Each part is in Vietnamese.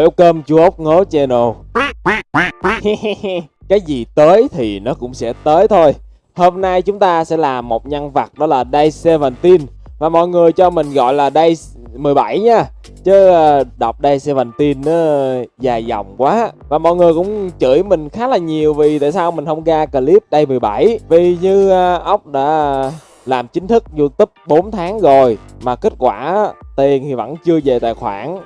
Welcome chú ốc ngố channel. Cái gì tới thì nó cũng sẽ tới thôi. Hôm nay chúng ta sẽ làm một nhân vật đó là Day 17 Và mọi người cho mình gọi là Day 17 nha. Chứ ờ, đọc Day 17 nó dài dòng quá. Và mọi người cũng chửi mình khá là nhiều vì tại sao mình không ra clip Day 17 Vì như ờ, ốc đã làm chính thức YouTube 4 tháng rồi, Mà kết quả tiền thì vẫn chưa về tài khoản.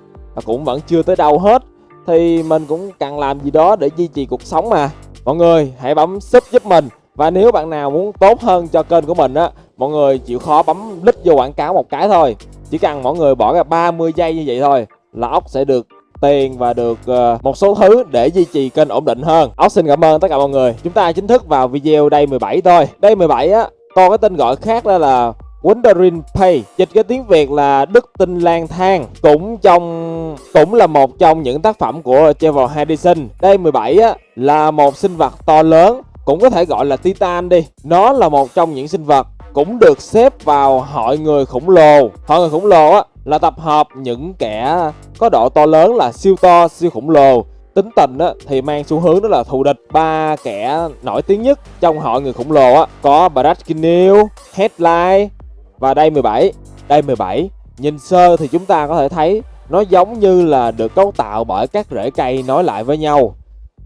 Cũng vẫn chưa tới đâu hết. Thì mình cũng cần làm gì đó để duy trì cuộc sống mà. Mọi người, hãy bấm sub giúp mình. Và nếu bạn nào muốn tốt hơn cho kênh của mình á, Mọi người chịu khó bấm lít vô quảng cáo một cái thôi. Chỉ cần mọi người bỏ ra 30 giây như vậy thôi Là ốc sẽ được tiền và được ờ, một số thứ để duy trì kênh ổn định hơn. Ốc xin cảm ơn tất cả mọi người. Chúng ta chính thức vào video đây 17 thôi. Đây 17 á to cái tên gọi khác đó là Wandering Pay. Dịch cái tiếng Việt là Đức Tinh Lang Thang Cũng trong cũng là một trong những tác phẩm của Trevor Henderson Đây 17 á, là một sinh vật to lớn Cũng có thể gọi là Titan đi. Nó là một trong những sinh vật cũng được xếp vào hội người khổng lồ. Hội người khổng lồ á, là tập hợp những kẻ có độ to lớn là siêu to, siêu khổng lồ. Tính tình á, thì mang xu hướng đó là thù địch. Ba kẻ nổi tiếng nhất trong hội người khổng lồ á có Brad Kinneal, Headline và đây 17 đây 17 nhìn sơ thì chúng ta có thể thấy nó giống như là được cấu tạo bởi các rễ cây nối lại với nhau.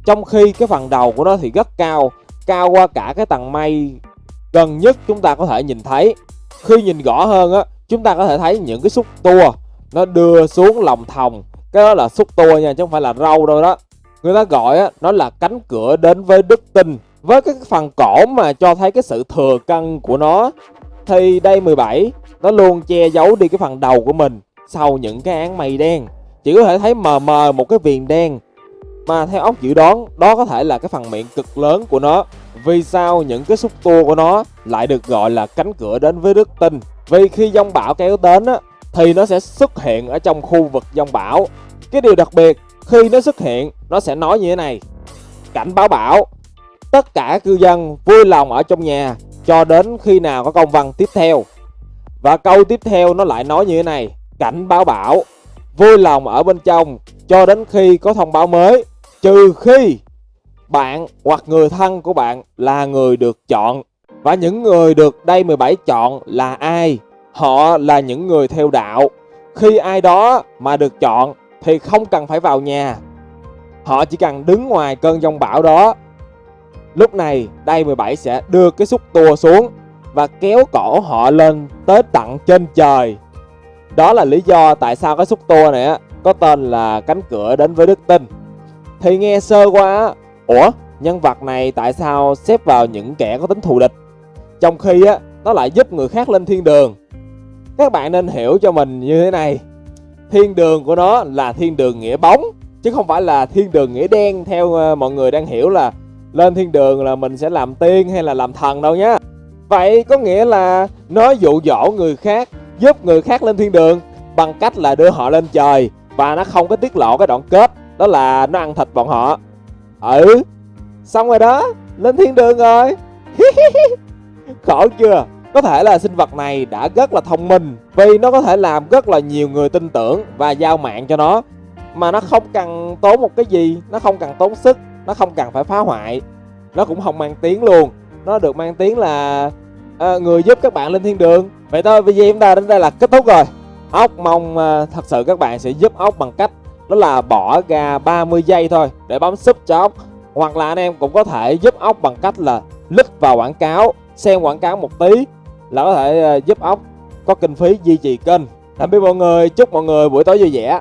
Trong khi cái phần đầu của nó thì rất cao cao qua cả cái tầng mây. Gần nhất chúng ta có thể nhìn thấy, khi nhìn rõ hơn á, chúng ta có thể thấy những cái xúc tua. Nó đưa xuống lòng thòng, cái đó là xúc tua nha, chứ không phải là râu đâu đó. Người ta gọi á, nó là cánh cửa đến với đức tin. Với cái phần cổ mà cho thấy cái sự thừa cân của nó thì đây 17 nó luôn che giấu đi cái phần đầu của mình sau những cái án mây đen. Chỉ có thể thấy mờ mờ một cái viền đen. Mà theo ốc dự đoán, đó có thể là cái phần miệng cực lớn của nó. Vì sao những cái xúc tua của nó lại được gọi là cánh cửa đến với đức tin? Vì khi dông bão kéo đến á, thì nó sẽ xuất hiện ở trong khu vực dông bão. Cái điều đặc biệt, khi nó xuất hiện, nó sẽ nói như thế này. Cảnh báo bão, tất cả cư dân vui lòng ở trong nhà cho đến khi nào có công văn tiếp theo và câu tiếp theo nó lại nói như thế này, cảnh báo bảo vui lòng ở bên trong cho đến khi có thông báo mới, trừ khi bạn hoặc người thân của bạn là người được chọn và những người được đây 17 chọn là ai họ là những người theo đạo khi ai đó mà được chọn thì không cần phải vào nhà. Họ chỉ cần đứng ngoài cơn giông bão đó. Lúc này, đây 17 sẽ đưa cái xúc tua xuống và kéo cổ họ lên tới tận trên trời. Đó là lý do tại sao cái xúc tua này á, có tên là cánh cửa đến với đức tin. Thì nghe sơ qua Ủa, nhân vật này tại sao xếp vào những kẻ có tính thù địch? Trong khi á, nó lại giúp người khác lên thiên đường. Các bạn nên hiểu cho mình như thế này thiên đường của nó là thiên đường nghĩa bóng chứ không phải là thiên đường nghĩa đen theo ờ, mọi người đang hiểu là lên thiên đường là mình sẽ làm tiên hay là làm thần đâu nhá. Vậy có nghĩa là nó dụ dỗ người khác giúp người khác lên thiên đường bằng cách là đưa họ lên trời và nó không có tiết lộ cái đoạn kết đó là nó ăn thịt bọn họ. Ừ xong rồi đó lên thiên đường rồi. Khổ chưa? Có thể là sinh vật này đã rất là thông minh vì nó có thể làm rất là nhiều người tin tưởng và giao mạng cho nó. Mà nó không cần tốn một cái gì, nó không cần tốn sức, nó không cần phải phá hoại. Nó cũng không mang tiếng luôn. Nó được mang tiếng là à, người giúp các bạn lên thiên đường. Vậy thôi, video chúng ta đến đây là kết thúc rồi. Ốc mong à, thật sự các bạn sẽ giúp ốc bằng cách đó là bỏ ra 30 giây thôi để bấm sub cho ốc. Hoặc là anh em cũng có thể giúp ốc bằng cách là click vào quảng cáo, xem quảng cáo một tí là có thể ờ, giúp ốc có kinh phí duy trì kênh tạm biệt mọi người chúc mọi người buổi tối vui vẻ